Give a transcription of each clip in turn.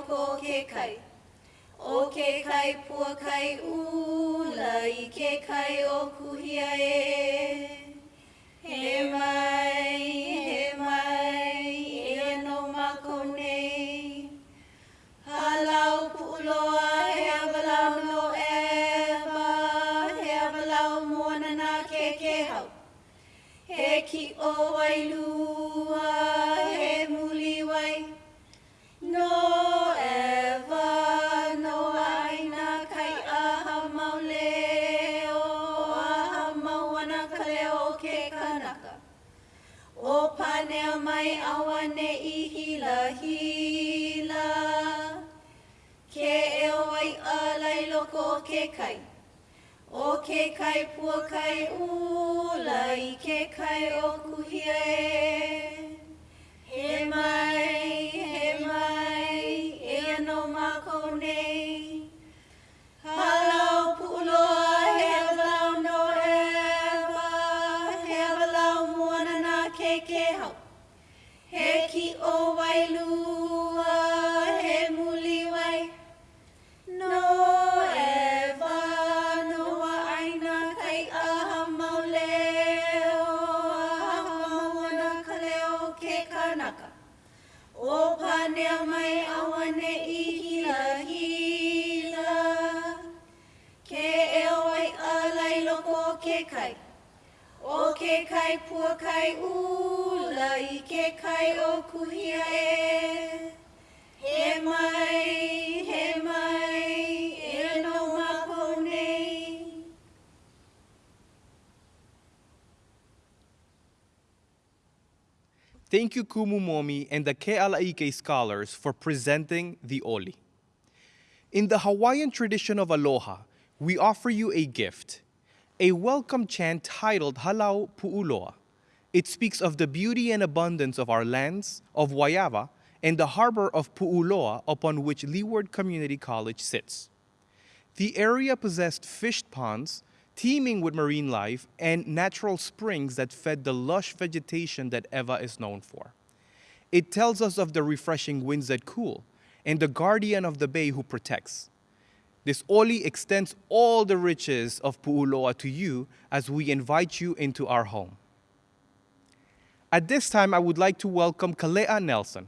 loko o ke kai. O ke kai pua kai ula i ke kai o kuhia e. kanaka. O panea mai awane i hila hila. Ke e oi a lai loko o ke kai. O ke kai pua kai ula i ke kai o kuhia e. ke hau. He ki o wailua, ke kai pua kai i ke kai o kuhia e. He mai, he mai, e no nei. Thank you, Kumumomi and the Kealaike scholars for presenting the Oli. In the Hawaiian tradition of aloha, we offer you a gift, a welcome chant titled Halau Pu'uloa. It speaks of the beauty and abundance of our lands, of Waiawa, and the harbor of Pu'uloa upon which Leeward Community College sits. The area possessed fish ponds, teeming with marine life, and natural springs that fed the lush vegetation that Ewa is known for. It tells us of the refreshing winds that cool, and the guardian of the bay who protects. This Oli extends all the riches of Pu'uloa to you as we invite you into our home. At this time, I would like to welcome Kalea Nelson.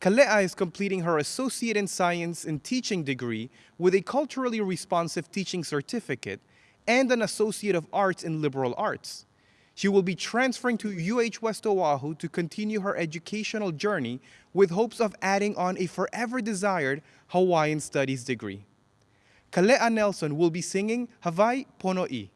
Kalea is completing her Associate in Science and Teaching degree with a culturally responsive teaching certificate and an Associate of Arts in Liberal Arts. She will be transferring to UH West Oahu to continue her educational journey with hopes of adding on a forever desired Hawaiian Studies degree. Kalea Nelson will be singing Hawaii Pono'i.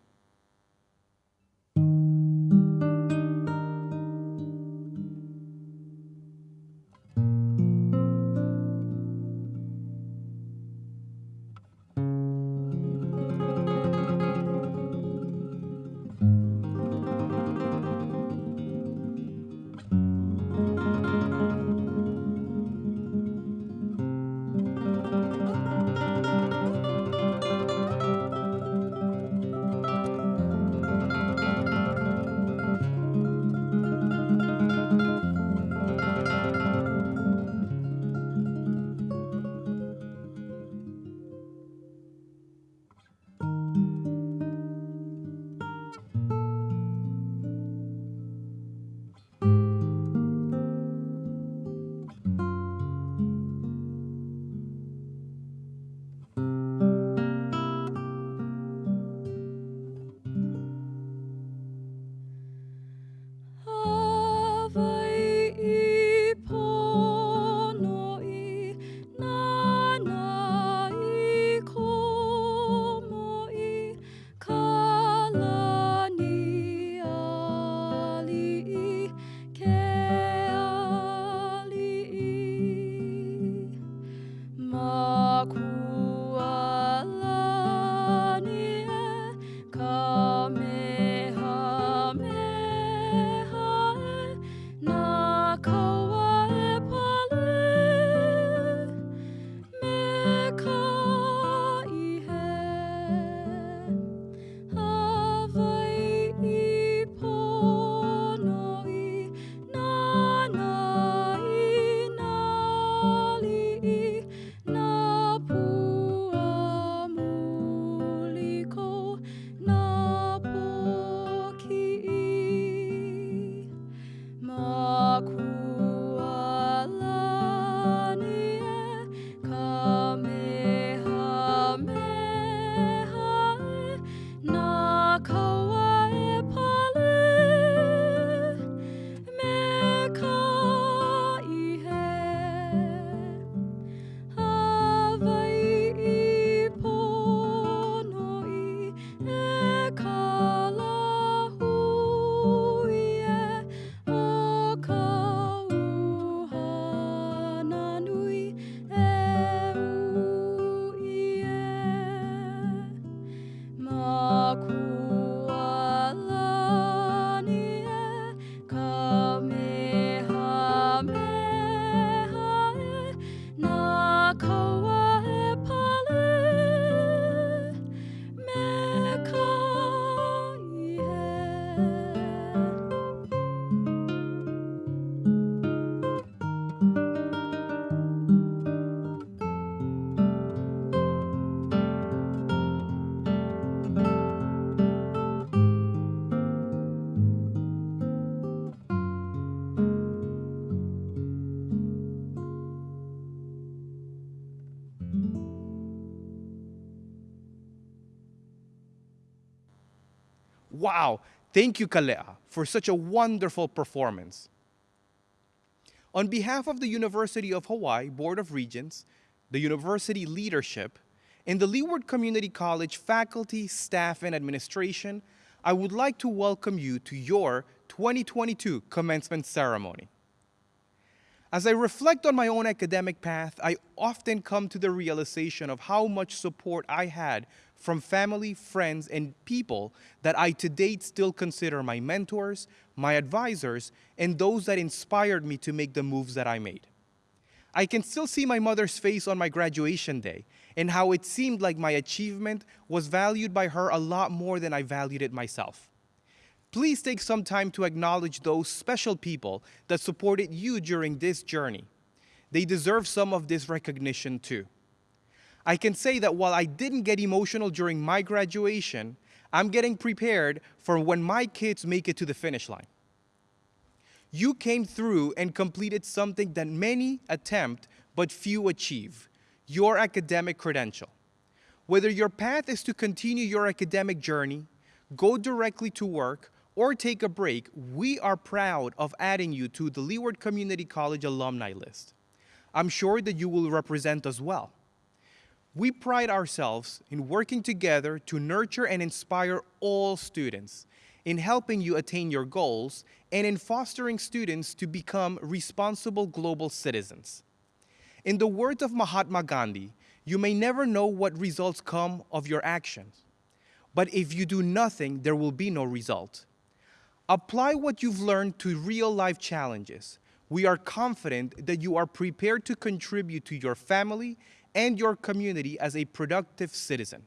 Wow, thank you, Kalea, for such a wonderful performance. On behalf of the University of Hawaii Board of Regents, the university leadership, and the Leeward Community College faculty, staff, and administration, I would like to welcome you to your 2022 commencement ceremony. As I reflect on my own academic path, I often come to the realization of how much support I had from family, friends, and people that I to date still consider my mentors, my advisors, and those that inspired me to make the moves that I made. I can still see my mother's face on my graduation day and how it seemed like my achievement was valued by her a lot more than I valued it myself. Please take some time to acknowledge those special people that supported you during this journey. They deserve some of this recognition too. I can say that while I didn't get emotional during my graduation, I'm getting prepared for when my kids make it to the finish line. You came through and completed something that many attempt but few achieve your academic credential. Whether your path is to continue your academic journey, go directly to work, or take a break, we are proud of adding you to the Leeward Community College alumni list. I'm sure that you will represent us well. We pride ourselves in working together to nurture and inspire all students, in helping you attain your goals, and in fostering students to become responsible global citizens. In the words of Mahatma Gandhi, you may never know what results come of your actions. But if you do nothing, there will be no result. Apply what you've learned to real life challenges. We are confident that you are prepared to contribute to your family and your community as a productive citizen.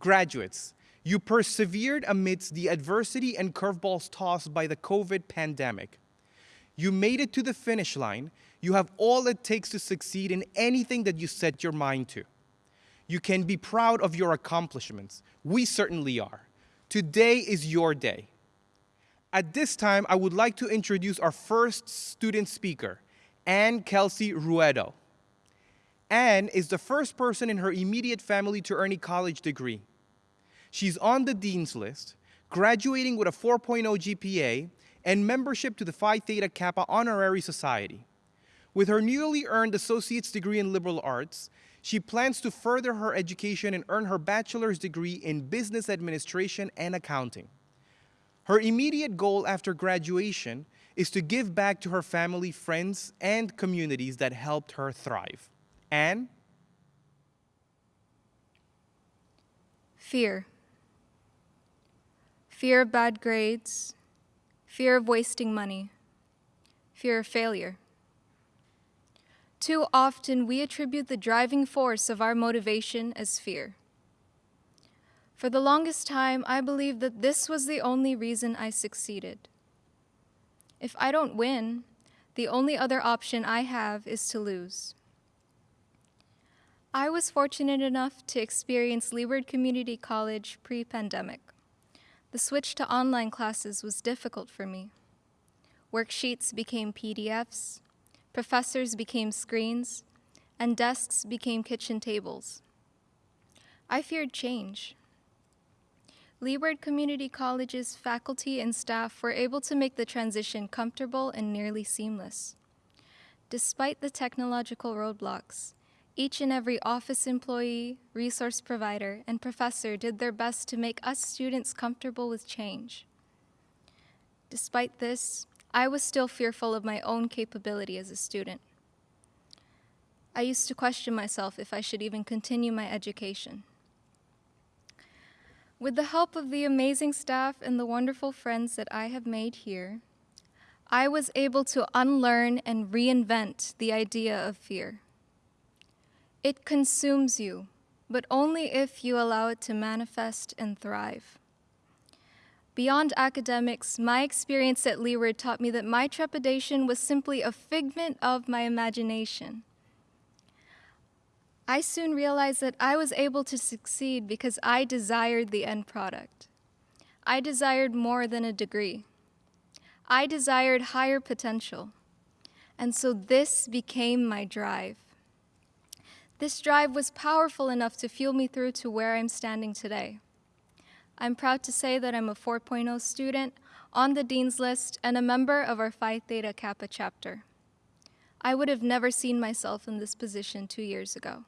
Graduates, you persevered amidst the adversity and curveballs tossed by the COVID pandemic. You made it to the finish line. You have all it takes to succeed in anything that you set your mind to. You can be proud of your accomplishments. We certainly are. Today is your day. At this time, I would like to introduce our first student speaker, Anne Kelsey Ruedo. Anne is the first person in her immediate family to earn a college degree. She's on the Dean's List, graduating with a 4.0 GPA and membership to the Phi Theta Kappa Honorary Society. With her newly earned associate's degree in liberal arts, she plans to further her education and earn her bachelor's degree in business administration and accounting. Her immediate goal after graduation is to give back to her family, friends, and communities that helped her thrive. Anne? Fear. Fear of bad grades. Fear of wasting money. Fear of failure. Too often, we attribute the driving force of our motivation as fear. For the longest time, I believed that this was the only reason I succeeded. If I don't win, the only other option I have is to lose. I was fortunate enough to experience Leeward Community College pre pandemic. The switch to online classes was difficult for me. Worksheets became PDFs, professors became screens, and desks became kitchen tables. I feared change. Leeward Community College's faculty and staff were able to make the transition comfortable and nearly seamless. Despite the technological roadblocks, each and every office employee, resource provider, and professor did their best to make us students comfortable with change. Despite this, I was still fearful of my own capability as a student. I used to question myself if I should even continue my education. With the help of the amazing staff and the wonderful friends that I have made here, I was able to unlearn and reinvent the idea of fear. It consumes you, but only if you allow it to manifest and thrive. Beyond academics, my experience at Leeward taught me that my trepidation was simply a figment of my imagination. I soon realized that I was able to succeed because I desired the end product. I desired more than a degree. I desired higher potential. And so this became my drive. This drive was powerful enough to fuel me through to where I'm standing today. I'm proud to say that I'm a 4.0 student on the Dean's List and a member of our Phi Theta Kappa chapter. I would have never seen myself in this position two years ago.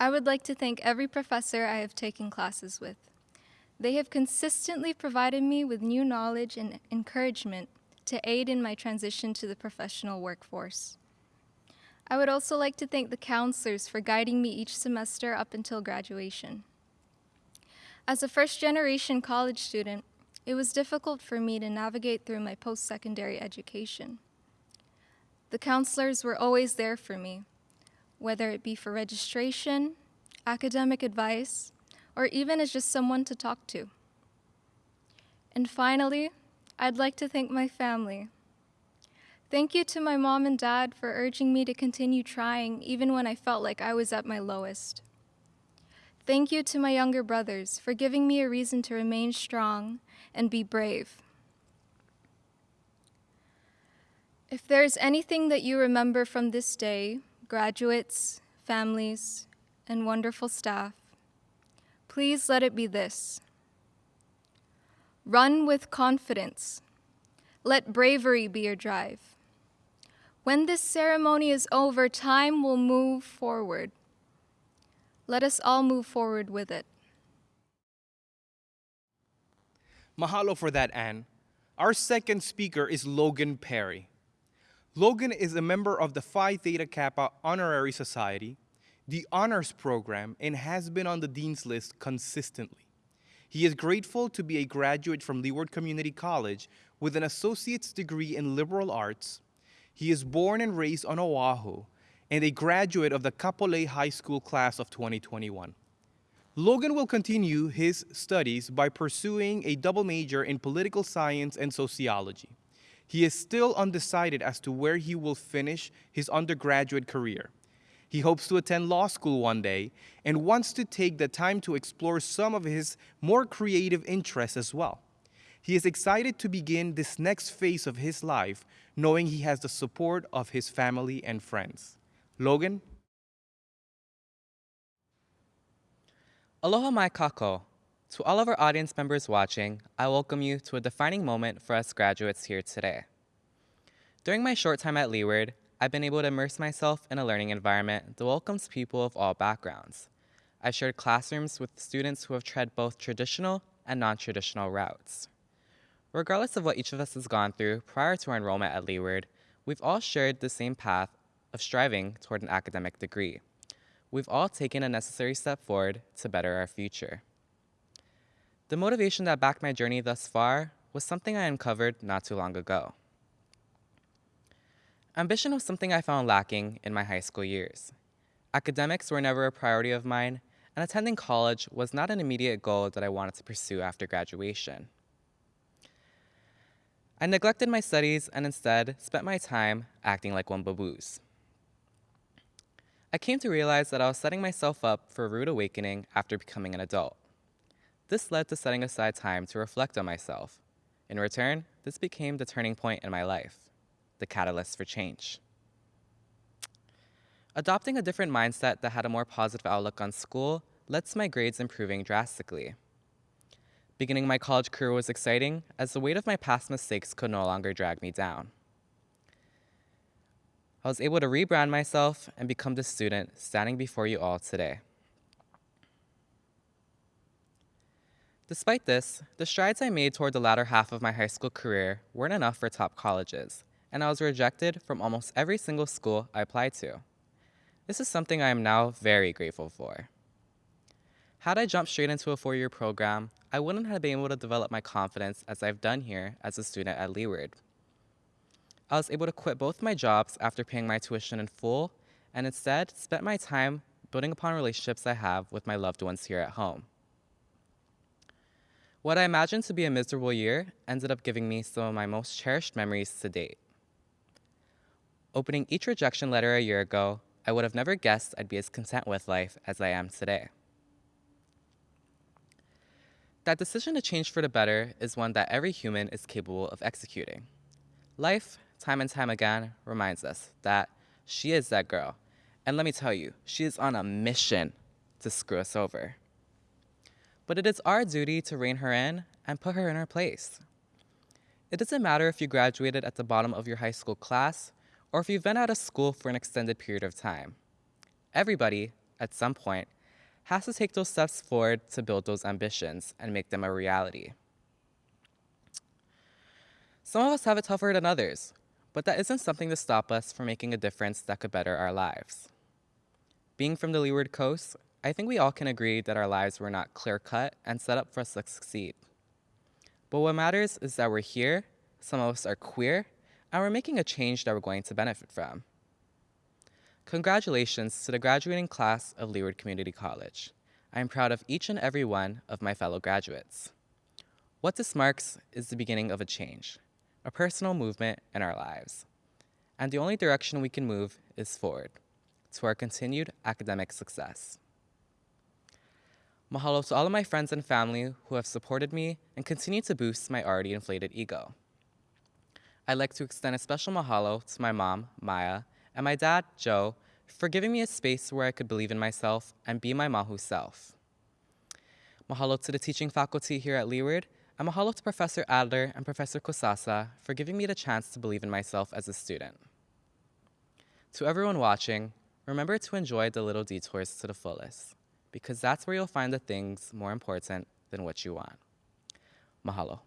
I would like to thank every professor I have taken classes with. They have consistently provided me with new knowledge and encouragement to aid in my transition to the professional workforce. I would also like to thank the counselors for guiding me each semester up until graduation. As a first generation college student, it was difficult for me to navigate through my post secondary education. The counselors were always there for me, whether it be for registration, academic advice, or even as just someone to talk to. And finally, I'd like to thank my family. Thank you to my mom and dad for urging me to continue trying even when I felt like I was at my lowest. Thank you to my younger brothers for giving me a reason to remain strong and be brave. If there is anything that you remember from this day, graduates, families, and wonderful staff, please let it be this. Run with confidence. Let bravery be your drive. When this ceremony is over, time will move forward. Let us all move forward with it. Mahalo for that, Anne. Our second speaker is Logan Perry. Logan is a member of the Phi Theta Kappa Honorary Society, the Honors Program, and has been on the Dean's List consistently. He is grateful to be a graduate from Leeward Community College with an associate's degree in liberal arts. He is born and raised on Oahu and a graduate of the Kapolei High School class of 2021. Logan will continue his studies by pursuing a double major in political science and sociology. He is still undecided as to where he will finish his undergraduate career. He hopes to attend law school one day and wants to take the time to explore some of his more creative interests as well. He is excited to begin this next phase of his life knowing he has the support of his family and friends. Logan? Aloha mai kako. To all of our audience members watching, I welcome you to a defining moment for us graduates here today. During my short time at Leeward, I've been able to immerse myself in a learning environment that welcomes people of all backgrounds. I've shared classrooms with students who have tread both traditional and non-traditional routes. Regardless of what each of us has gone through prior to our enrollment at Leeward, we've all shared the same path of striving toward an academic degree. We've all taken a necessary step forward to better our future. The motivation that backed my journey thus far was something I uncovered not too long ago. Ambition was something I found lacking in my high school years. Academics were never a priority of mine, and attending college was not an immediate goal that I wanted to pursue after graduation. I neglected my studies and instead spent my time acting like one baboos. I came to realize that I was setting myself up for a rude awakening after becoming an adult. This led to setting aside time to reflect on myself. In return, this became the turning point in my life the catalyst for change. Adopting a different mindset that had a more positive outlook on school led to my grades improving drastically. Beginning my college career was exciting as the weight of my past mistakes could no longer drag me down. I was able to rebrand myself and become the student standing before you all today. Despite this, the strides I made toward the latter half of my high school career weren't enough for top colleges, and I was rejected from almost every single school I applied to. This is something I am now very grateful for. Had I jumped straight into a four-year program, I wouldn't have been able to develop my confidence as I've done here as a student at Leeward. I was able to quit both my jobs after paying my tuition in full and instead spent my time building upon relationships I have with my loved ones here at home. What I imagined to be a miserable year ended up giving me some of my most cherished memories to date. Opening each rejection letter a year ago, I would have never guessed I'd be as content with life as I am today. That decision to change for the better is one that every human is capable of executing. Life, time and time again, reminds us that she is that girl. And let me tell you, she is on a mission to screw us over. but it is our duty to rein her in and put her in her place. It doesn't matter if you graduated at the bottom of your high school class or if you've been out of school for an extended period of time. Everybody, at some point, has to take those steps forward to build those ambitions and make them a reality. Some of us have it tougher than others, but that isn't something to stop us from making a difference that could better our lives. Being from the Leeward Coast, I think we all can agree that our lives were not clear cut and set up for us to succeed. But what matters is that we're here, some of us are queer, and we're making a change that we're going to benefit from. Congratulations to the graduating class of Leeward Community College. I am proud of each and every one of my fellow graduates. What this marks is the beginning of a change, a personal movement in our lives. And the only direction we can move is forward, to our continued academic success. Mahalo to all of my friends and family who have supported me and continue to boost my already inflated ego. I'd like to extend a special mahalo to my mom, Maya, and my dad, Joe, for giving me a space where I could believe in myself and be my mahu self. Mahalo to the teaching faculty here at Leeward, and mahalo to Professor Adler and Professor Kosasa for giving me the chance to believe in myself as a student. To everyone watching, remember to enjoy the little detours to the fullest, because that's where you'll find the things more important than what you want. Mahalo.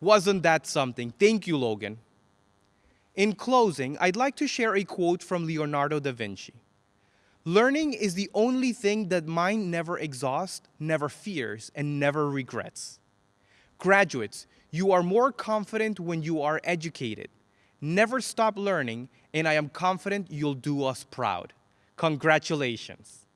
Wasn't that something? Thank you, Logan. In closing, I'd like to share a quote from Leonardo da Vinci. Learning is the only thing that mind never exhausts, never fears, and never regrets. Graduates, you are more confident when you are educated. Never stop learning, and I am confident you'll do us proud. Congratulations.